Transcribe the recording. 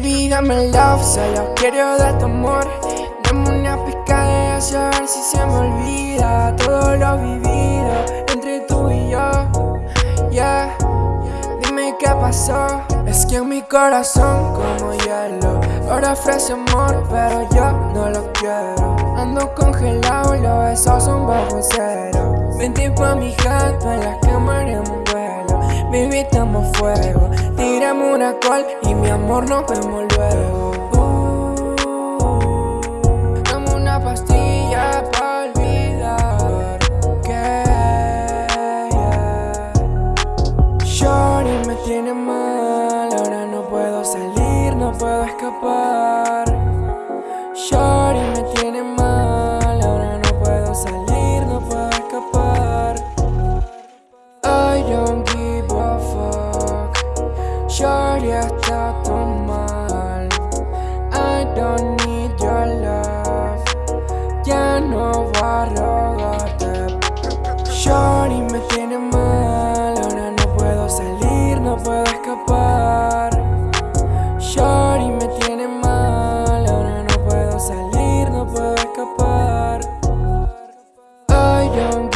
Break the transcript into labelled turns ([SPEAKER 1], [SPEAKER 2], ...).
[SPEAKER 1] Dígame love, solo quiero dar tu amor. Dame una pizca de eso a ver si se me olvida. Todo lo vivido entre tú y yo. Yeah, dime qué pasó. Es que en mi corazón como hielo. Ahora ofrece amor pero yo no lo quiero. Ando congelado y los besos son bajo cero. Vente pa' mi gato en la cámara en un vuelo. Baby, estamos fuego Tiramos una call y mi amor nos vemos luego uh, Dame una pastilla pa' olvidar que yeah. Shorty me tiene mal Ahora no puedo salir, no puedo escapar historia está todo mal I don't need your love. Ya no voy a rogarte. Shorty me tiene mal Ahora no puedo salir, no puedo escapar. Shorty me tiene mal Ahora no puedo salir, no puedo escapar. I don't